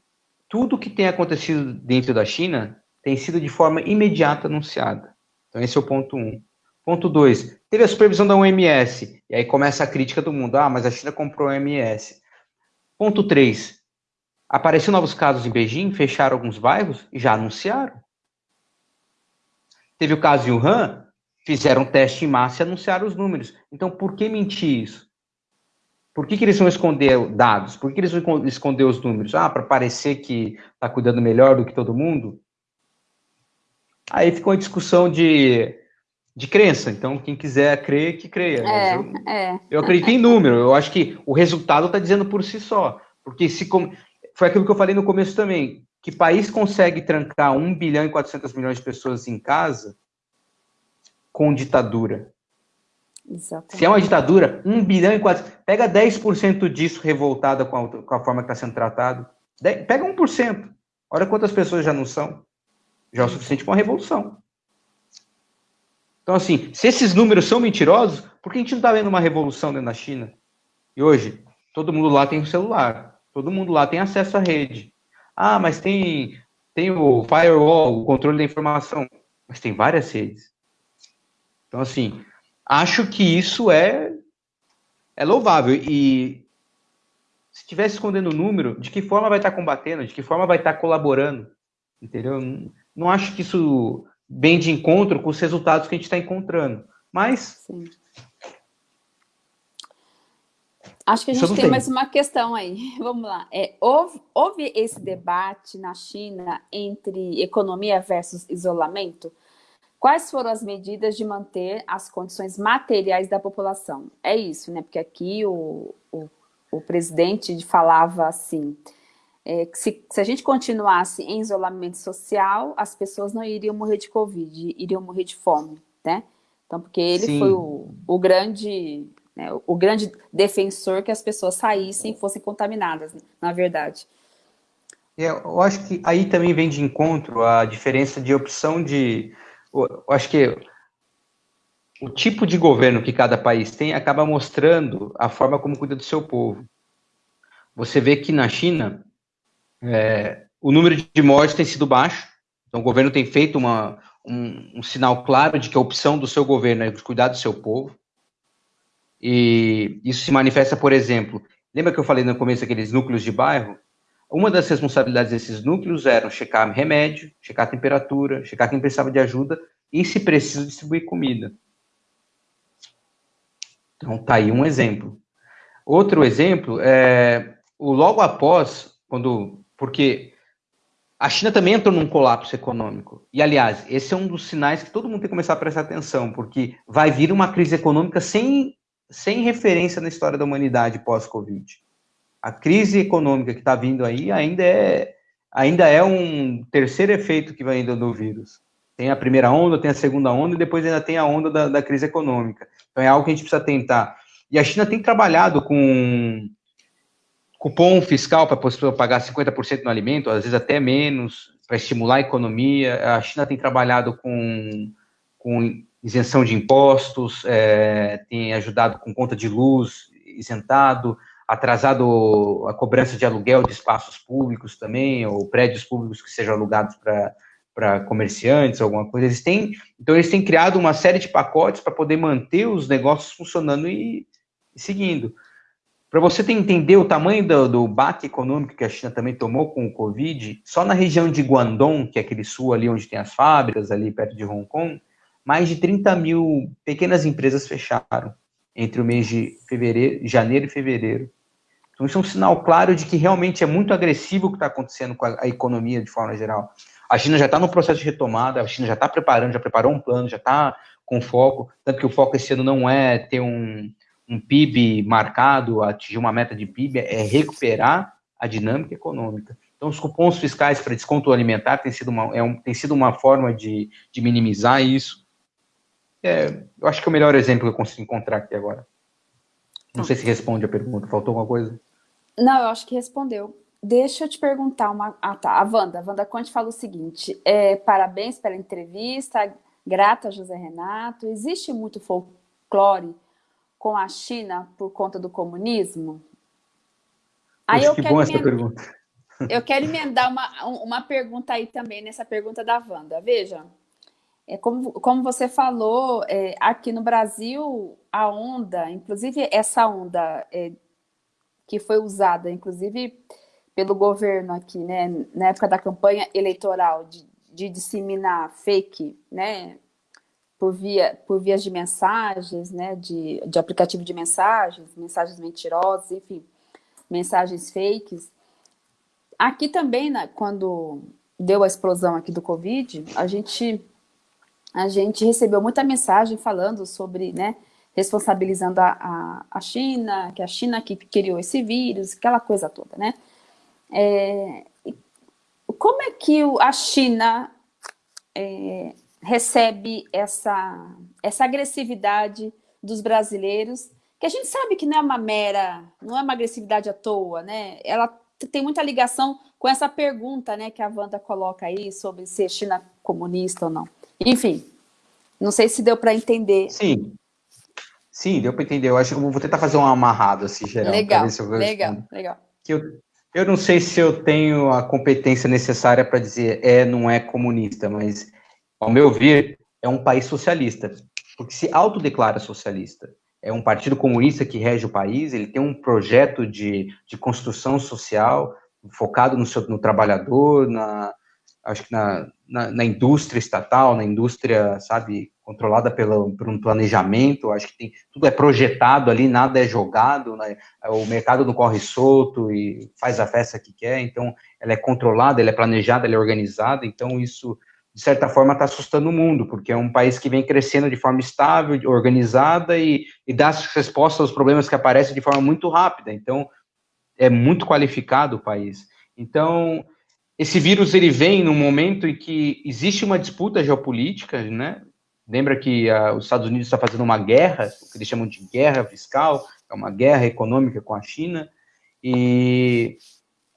tudo que tem acontecido dentro da China tem sido de forma imediata anunciada. Então, esse é o ponto um. Ponto 2. Teve a supervisão da OMS. E aí começa a crítica do mundo. Ah, mas a China comprou a OMS. Ponto 3. Apareceram novos casos em Beijing, fecharam alguns bairros e já anunciaram. Teve o caso em Wuhan, fizeram teste em massa e anunciaram os números. Então, por que mentir isso? Por que, que eles vão esconder dados? Por que eles vão esconder os números? Ah, para parecer que está cuidando melhor do que todo mundo? Aí ficou uma discussão de de crença. Então, quem quiser crer, que creia. É, eu, é. eu acredito em número. Eu acho que o resultado está dizendo por si só. Porque se foi aquilo que eu falei no começo também. Que país consegue trancar 1 bilhão e 400 milhões de pessoas em casa com ditadura? Exatamente. Se é uma ditadura, 1 bilhão e 400... Pega 10% disso revoltada com a, com a forma que está sendo tratado. Pega 1%. Olha quantas pessoas já não são. Já é o suficiente para uma revolução. Então, assim, se esses números são mentirosos, por que a gente não está vendo uma revolução dentro da China? E hoje, todo mundo lá tem um celular, todo mundo lá tem acesso à rede. Ah, mas tem, tem o firewall, o controle da informação, mas tem várias redes. Então, assim, acho que isso é, é louvável. E se estivesse escondendo o número, de que forma vai estar combatendo? De que forma vai estar colaborando? Entendeu? Não, não acho que isso bem de encontro com os resultados que a gente está encontrando. Mas... Sim. Acho que a gente tem, tem, mais uma questão aí. Vamos lá. É, houve, houve esse debate na China entre economia versus isolamento? Quais foram as medidas de manter as condições materiais da população? É isso, né? Porque aqui o, o, o presidente falava assim, é, se, se, a gente continuasse em isolamento social, as pessoas não iriam morrer de Covid, iriam morrer de fome, né? Então, porque ele Sim. foi o, o grande né, o grande defensor que as pessoas saíssem e fossem contaminadas, na verdade. É, eu acho que aí também vem de encontro a diferença de opção de. Eu acho que o tipo de governo que cada país tem acaba mostrando a forma como cuida do seu povo. Você vê que na China é, o número de mortes tem sido baixo, então o governo tem feito uma, um, um sinal claro de que a opção do seu governo é cuidar do seu povo. E isso se manifesta, por exemplo, lembra que eu falei no começo aqueles núcleos de bairro? Uma das responsabilidades desses núcleos eram checar remédio, checar temperatura, checar quem precisava de ajuda e, se preciso, distribuir comida. Então, tá aí um exemplo. Outro exemplo é o logo após, quando, porque a China também entrou num colapso econômico. E, aliás, esse é um dos sinais que todo mundo tem que começar a prestar atenção, porque vai vir uma crise econômica sem sem referência na história da humanidade pós-Covid. A crise econômica que está vindo aí ainda é, ainda é um terceiro efeito que vai indo do vírus. Tem a primeira onda, tem a segunda onda e depois ainda tem a onda da, da crise econômica. Então é algo que a gente precisa tentar. E a China tem trabalhado com cupom fiscal para a pessoa pagar 50% no alimento, às vezes até menos, para estimular a economia. A China tem trabalhado com, com isenção de impostos, é, tem ajudado com conta de luz isentado, atrasado a cobrança de aluguel de espaços públicos também, ou prédios públicos que sejam alugados para comerciantes, alguma coisa. Eles têm, então eles têm criado uma série de pacotes para poder manter os negócios funcionando e, e seguindo. Para você entender o tamanho do, do baque econômico que a China também tomou com o Covid, só na região de Guangdong, que é aquele sul ali onde tem as fábricas, ali perto de Hong Kong, mais de 30 mil pequenas empresas fecharam entre o mês de fevereiro, janeiro e fevereiro. Então, isso é um sinal claro de que realmente é muito agressivo o que está acontecendo com a, a, economia de forma geral. A China já está no processo de retomada, a China já está preparando, já preparou um plano, já está com foco, tanto que o foco esse ano não é ter um, um PIB marcado, atingir uma meta de PIB, é recuperar a dinâmica econômica. Então, os cupons fiscais para desconto alimentar tem sido uma, é um, tem sido uma forma de, de minimizar isso. É, eu acho que é o melhor exemplo que eu consigo encontrar aqui agora. Não sei se responde a pergunta. Faltou alguma coisa? Não, eu acho que respondeu. Deixa eu te perguntar uma. Ah, tá. A Wanda. A Wanda Conte fala o seguinte: é, parabéns pela entrevista, grata José Renato. Existe muito folclore com a China por conta do comunismo? Aí eu que quero bom essa pergunta. Eu quero emendar uma, uma pergunta aí também, nessa pergunta da Wanda. Veja, é como, como você falou, é, aqui no Brasil, a onda, inclusive essa onda é, que foi usada, inclusive pelo governo aqui, né, na época da campanha eleitoral, de, de disseminar fake, né, por, via, por vias de mensagens, né, de, de aplicativo de mensagens, mensagens mentirosas, enfim, mensagens fakes. Aqui também, né, quando deu a explosão aqui do Covid, a gente a gente recebeu muita mensagem falando sobre, né, responsabilizando a, a, a China, que a China que criou esse vírus, aquela coisa toda, né? É, como é que a China é, recebe essa, essa agressividade dos brasileiros, que a gente sabe que não é uma mera, não é uma agressividade à toa, né? Ela tem muita ligação com essa pergunta, né, que a Wanda coloca aí sobre ser China comunista ou não. Enfim, não sei se deu para entender. Sim. Sim, deu para entender. Eu acho que eu vou tentar fazer um amarrado assim, geral. Legal, legal, legal. Que eu, eu não sei se eu tenho a competência necessária para dizer é, não é comunista, mas, ao meu ver, é um país socialista, porque se autodeclara socialista. É um partido comunista que rege o país, ele tem um projeto de, de construção social focado no, seu, no trabalhador, na, acho que na, na, na, indústria estatal, na indústria, sabe, controlada pelo, por um planejamento, acho que tem, tudo é projetado ali, nada é jogado, né? o mercado não corre solto e faz a festa que quer, então ela é controlada, ela é planejada, ela é organizada, então isso de certa forma, está assustando o mundo, porque é um país que vem crescendo de forma estável, organizada e, e dá respostas aos problemas que aparecem de forma muito rápida. Então, é muito qualificado o país. Então, esse vírus ele vem num momento em que existe uma disputa geopolítica, né? Lembra que uh, os Estados Unidos está fazendo uma guerra, o que eles chamam de guerra fiscal, é uma guerra econômica com a China, e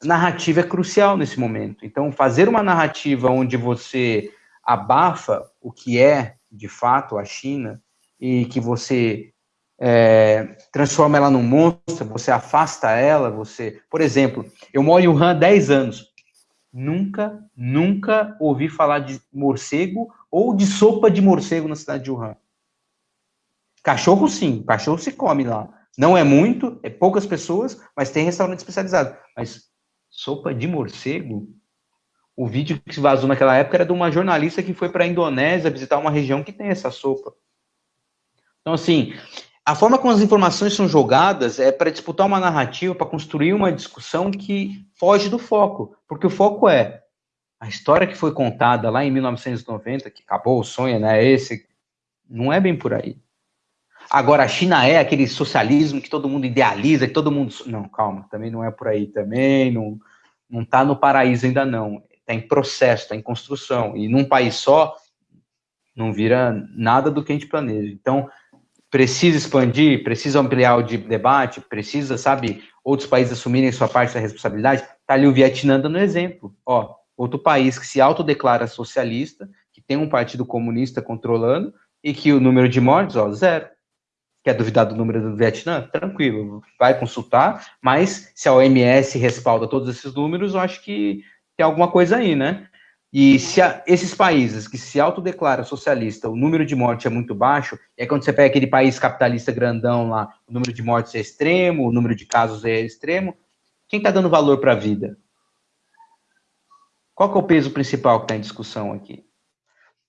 narrativa é crucial nesse momento. Então, fazer uma narrativa onde você abafa o que é, de fato, a China, e que você é, transforma ela num monstro, você afasta ela, você... Por exemplo, eu moro em Wuhan há 10 anos. Nunca, nunca ouvi falar de morcego ou de sopa de morcego na cidade de Wuhan. Cachorro, sim. Cachorro se come lá. Não é muito, é poucas pessoas, mas tem restaurante especializado. Mas sopa de morcego? O vídeo que se vazou naquela época era de uma jornalista que foi para a Indonésia visitar uma região que tem essa sopa. Então, assim, a forma como as informações são jogadas é para disputar uma narrativa, para construir uma discussão que foge do foco. Porque o foco é a história que foi contada lá em 1990, que acabou o sonho, né? Esse não é bem por aí. Agora, a China é aquele socialismo que todo mundo idealiza, que todo mundo. Não, calma, também não é por aí também, não, não está no paraíso ainda não. Está em processo, está em construção. E num país só, não vira nada do que a gente planeja. Então, precisa expandir, precisa ampliar o debate, precisa, sabe, outros países assumirem sua parte da responsabilidade. Está ali o Vietnã dando exemplo. Ó, outro país que se autodeclara socialista, que tem um partido comunista controlando, e que o número de mortes, ó, zero quer duvidar do número do Vietnã? Tranquilo, vai consultar, mas se a OMS respalda todos esses números, eu acho que tem alguma coisa aí, né? E se a, esses países que se autodeclaram socialista, o número de mortes é muito baixo, é quando você pega aquele país capitalista grandão lá, o número de mortes é extremo, o número de casos é extremo, quem está dando valor para a vida? Qual que é o peso principal que está em discussão aqui?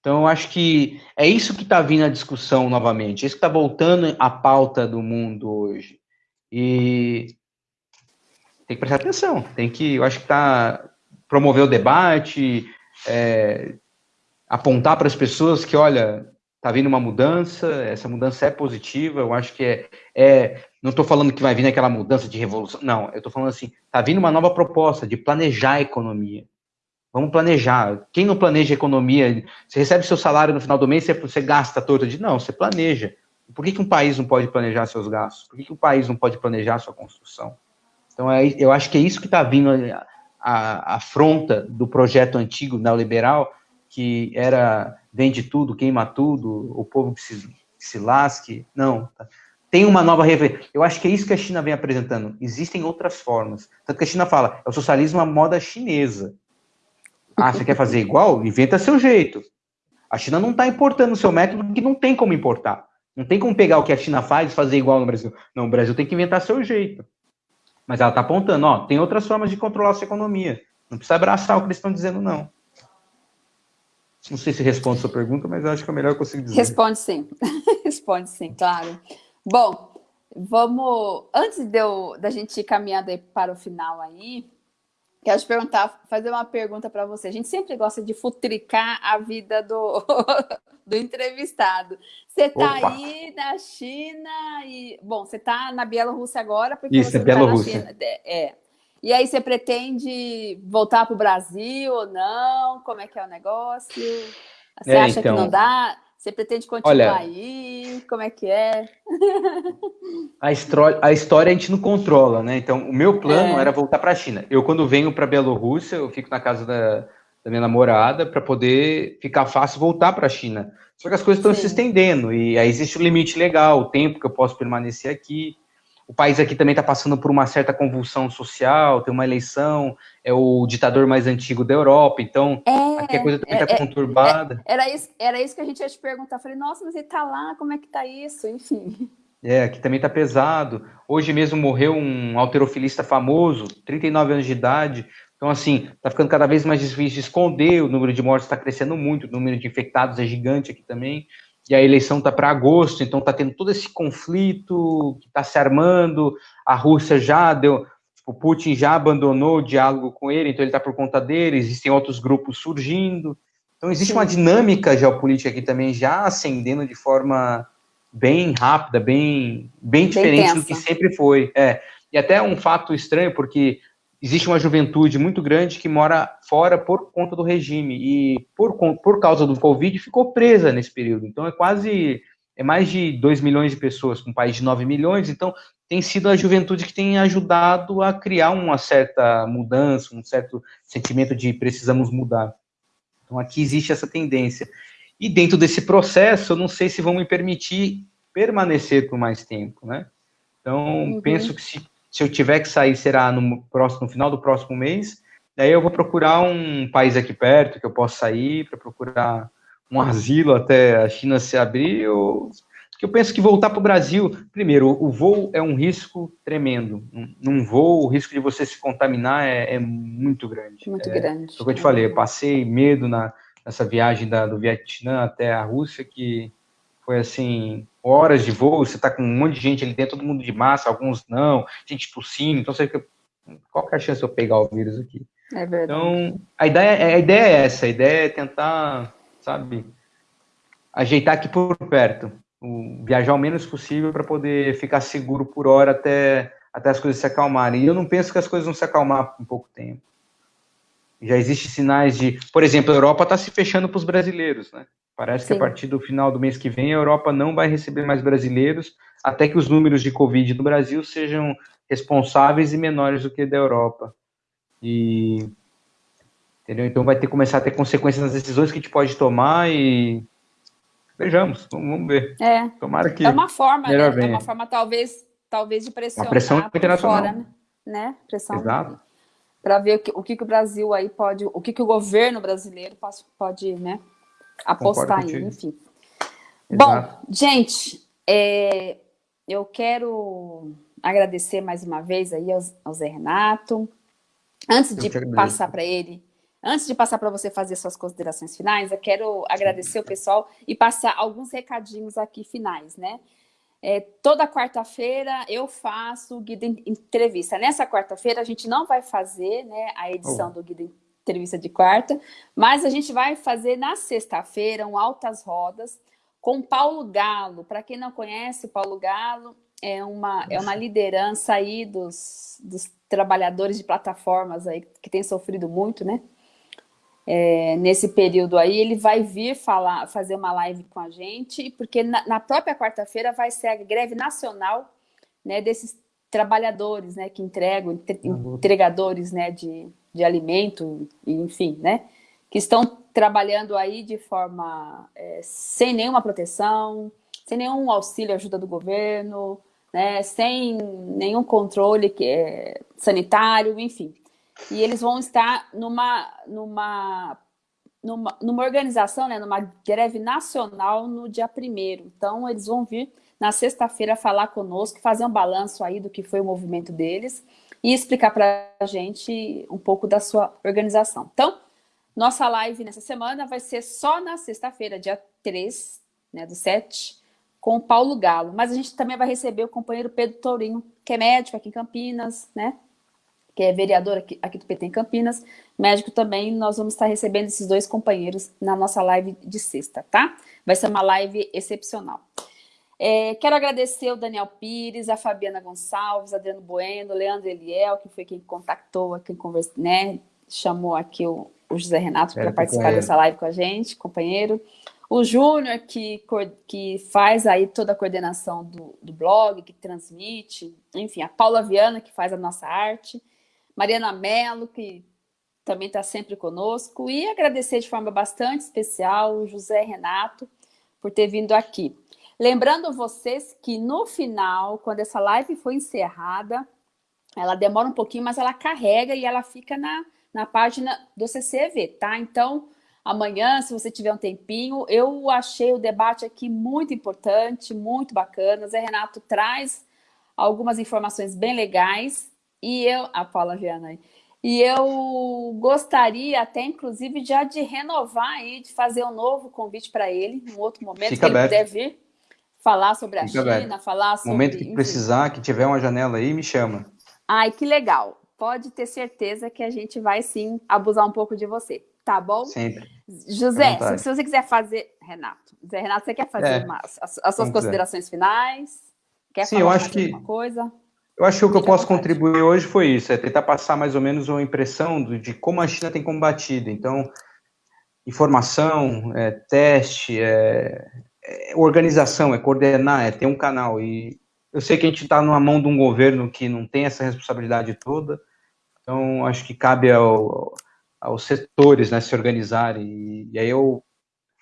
Então, eu acho que é isso que está vindo a discussão novamente, é isso que está voltando à pauta do mundo hoje. E tem que prestar atenção, tem que, eu acho que tá promover o debate, é, apontar para as pessoas que, olha, está vindo uma mudança, essa mudança é positiva, eu acho que é, é não estou falando que vai vir aquela mudança de revolução, não, eu estou falando assim, está vindo uma nova proposta de planejar a economia, Vamos planejar. Quem não planeja economia, você recebe seu salário no final do mês, você, você gasta todo de não, você planeja. Por que, que um país não pode planejar seus gastos? Por que, que um país não pode planejar sua construção? Então, é, eu acho que é isso que está vindo a, a, afronta do projeto antigo neoliberal, que era vende tudo, queima tudo, o povo que se, que se lasque. Não. Tá? Tem uma nova referência. Eu acho que é isso que a China vem apresentando. Existem outras formas. Tanto que a China fala, é o socialismo à moda chinesa. Ah, você quer fazer igual? Inventa seu jeito. A China não está importando o seu método porque não tem como importar. Não tem como pegar o que a China faz e fazer igual no Brasil. Não, o Brasil tem que inventar seu jeito. Mas ela está apontando, ó, tem outras formas de controlar a sua economia. Não precisa abraçar o que eles estão dizendo, não. Não sei se responde a sua pergunta, mas acho que é melhor eu conseguir dizer. Responde sim. Responde sim, claro. Bom, vamos... Antes de eu, da gente ir caminhando para o final aí, Quero te perguntar, fazer uma pergunta para você. A gente sempre gosta de futricar a vida do, do entrevistado. Você está aí na China e... Bom, você está na Bielorrússia agora porque Isso, você é Bielorrússia. Tá é. E aí você pretende voltar para o Brasil ou não? Como é que é o negócio? Você é, acha então... que não dá? Você pretende continuar Olha, aí? Como é que é? a, história, a história a gente não controla, né? Então, o meu plano é. era voltar para a China. Eu, quando venho para a Bielorrússia, eu fico na casa da, da minha namorada para poder ficar fácil voltar para a China. Só que as coisas estão se estendendo e aí existe o um limite legal, o tempo que eu posso permanecer aqui. O país aqui também está passando por uma certa convulsão social, tem uma eleição, é o ditador mais antigo da Europa, então é, aqui a coisa também está é, é, conturbada. É, era, isso, era isso que a gente ia te perguntar. Falei, nossa, mas ele está lá, como é que está isso? Enfim. É, aqui também está pesado. Hoje mesmo morreu um alterofilista famoso, 39 anos de idade. Então, assim, está ficando cada vez mais difícil de esconder, o número de mortes está crescendo muito, o número de infectados é gigante aqui também e a eleição está para agosto, então está tendo todo esse conflito que está se armando, a Rússia já deu, o Putin já abandonou o diálogo com ele, então ele está por conta dele, existem outros grupos surgindo, Então existe Sim. uma dinâmica geopolítica aqui também já ascendendo de forma bem rápida, bem, bem diferente bem do que sempre foi. É. E até um fato estranho, porque existe uma juventude muito grande que mora fora por conta do regime e por, por causa do Covid ficou presa nesse período. Então é quase é mais de 2 milhões de pessoas, com um país de 9 milhões, então tem sido a juventude que tem ajudado a criar uma certa mudança, um certo sentimento de precisamos mudar. Então aqui existe essa tendência. E dentro desse processo, eu não sei se vão me permitir permanecer por mais tempo, né? Então, uhum. penso que se, se eu tiver que sair, será no, próximo, no final do próximo mês, daí eu vou procurar um país aqui perto que eu possa sair, para procurar um asilo até a China se abrir, ou que eu penso que voltar para o Brasil, primeiro, o voo é um risco tremendo. Num voo, o risco de você se contaminar é, é muito grande. Muito é, grande. É o que eu te falei, eu passei medo na, nessa viagem da, do Vietnã até a Rússia, que foi assim, horas de voo, você está com um monte de gente ali dentro, todo mundo de massa, alguns não, gente tossindo, então você fica, qual que é a chance de eu pegar o vírus aqui? É verdade. Então, a ideia, a ideia é essa, a ideia é tentar sabe? Ajeitar aqui por perto, viajar o menos possível para poder ficar seguro por hora até, até as coisas se acalmarem. E eu não penso que as coisas vão se acalmar em pouco tempo. Já existem sinais de, por exemplo, a Europa está se fechando para os brasileiros, né? Parece Sim. que a partir do final do mês que vem a Europa não vai receber mais brasileiros, até que os números de Covid no Brasil sejam responsáveis e menores do que da Europa. E Entendeu? Então vai ter que começar a ter consequências nas decisões que a gente pode tomar e vejamos, vamos ver. É. Tomara que é uma forma, né? é uma forma talvez, talvez de pressionar uma pressão internacional, fora, né? né? Pressão. Exato. Para ver o que, o que o Brasil aí pode, o que, que o governo brasileiro pode, pode né, apostar aí, enfim. Exato. Bom, gente, é, eu quero agradecer mais uma vez aí ao, ao Zé Renato. Antes de passar para ele Antes de passar para você fazer suas considerações finais, eu quero agradecer o pessoal e passar alguns recadinhos aqui finais, né? É, toda quarta-feira eu faço o Guia Entrevista. Nessa quarta-feira a gente não vai fazer né, a edição oh. do Guia Entrevista de quarta, mas a gente vai fazer na sexta-feira um Altas Rodas com Paulo Galo. Para quem não conhece, Paulo Galo é uma, é uma liderança aí dos, dos trabalhadores de plataformas aí que tem sofrido muito, né? é, nesse período aí, ele vai vir falar, fazer uma live com a gente, porque na, na própria quarta-feira vai ser a greve nacional né, desses trabalhadores né, que entregam, entre, entregadores né, de, de alimento, enfim, né, que estão trabalhando aí de forma é, sem nenhuma proteção, sem nenhum auxílio, ajuda do governo, né, sem nenhum controle que é, sanitário, enfim. E eles vão estar numa, numa, numa, numa organização, né, numa greve nacional no dia 1 Então, eles vão vir na sexta-feira falar conosco, fazer um balanço aí do que foi o movimento deles e explicar para a gente um pouco da sua organização. Então, nossa live nessa semana vai ser só na sexta-feira, dia 3, né, do 7, com o Paulo Galo. Mas a gente também vai receber o companheiro Pedro Tourinho, que é médico aqui em Campinas, né? que é vereador aqui, aqui, do PT em Campinas, médico também, nós vamos estar recebendo esses dois companheiros na nossa live de sexta, tá? Vai ser uma live excepcional. É, quero agradecer o Daniel Pires, a Fabiana Gonçalves, Adriano Bueno, Leandro Eliel, que foi quem contactou, quem conversou, né, chamou aqui o, o José Renato para participar dessa live com a gente, companheiro. O Júnior, que, que faz aí toda a coordenação do, do blog, que transmite, enfim, a Paula Viana, que faz a nossa arte, Mariana Mello, que também está sempre conosco, e agradecer de forma bastante especial o José Renato por ter vindo aqui. Lembrando vocês que no final, quando essa live foi encerrada, ela demora um pouquinho, mas ela carrega e ela fica na, na página do CCV, tá? Então, amanhã, se você tiver um tempinho, eu achei o debate aqui muito importante, muito bacana. Zé Renato traz algumas informações bem legais e eu, a Paula Viana, e eu gostaria até, inclusive, já de renovar aí, de fazer um novo convite para ele, em outro momento, Fica que aberto. ele puder vir falar sobre a China, aberto. falar sobre... No momento que enfim. precisar, que tiver uma janela aí, me chama. Ai, que legal. pode ter certeza que a gente vai sim abusar um pouco de você, tá bom? Sempre. José, se, se, você quiser fazer. Renato, Zé Renato, você quer fazer é, uma, as, as, suas considerações quiser. finais? Quer sim, eu acho que. Coisa? Eu acho que o que eu posso contribuir hoje foi isso, é tentar passar mais ou menos uma impressão de como a China tem combatido. Então, informação, é, teste, é, é, organização, é coordenar, é ter um canal. E eu sei que a gente está numa mão de um governo que não tem essa responsabilidade toda, então acho que cabe ao, aos setores né, se organizarem. E, e aí eu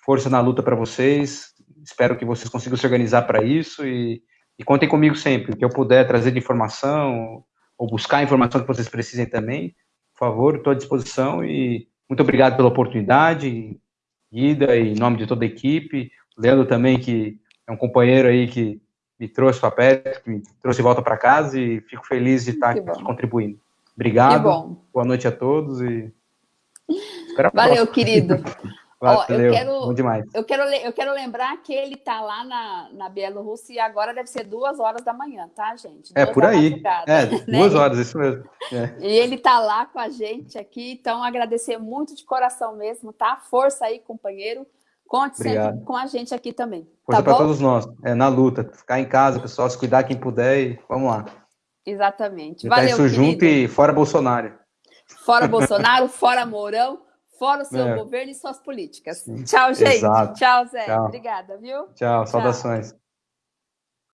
força na luta para vocês, espero que vocês consigam se organizar para isso e, e contem comigo sempre, o que eu puder trazer de informação ou buscar a informação que vocês precisem também, por favor, estou à disposição e muito obrigado pela oportunidade, Guida, em nome de toda a equipe, Leandro também, que é um companheiro aí que me trouxe para perto, que me trouxe de volta para casa e fico feliz de estar aqui contribuindo. Obrigado, boa noite a todos e Valeu, querido. Valeu, Ó, eu quero, bom demais. Eu quero, eu quero lembrar que ele está lá na, na Bielorrússia e agora deve ser duas horas da manhã, tá, gente? É, duas é, por aí. É, né? duas horas, isso mesmo. É. E ele está lá com a gente aqui, então agradecer muito de coração mesmo, tá? Força aí, companheiro. Conte Obrigado. sempre com a gente aqui também. Força tá para todos nós, é, na luta. Ficar em casa, pessoal, se cuidar quem puder e vamos lá. Exatamente. Valeu, isso querido. junto e fora Bolsonaro. Fora Bolsonaro, fora Mourão, fora o seu é. governo e suas políticas. Tchau, gente. Exato. Tchau, Zé. Tchau. Obrigada, viu? Tchau, saudações.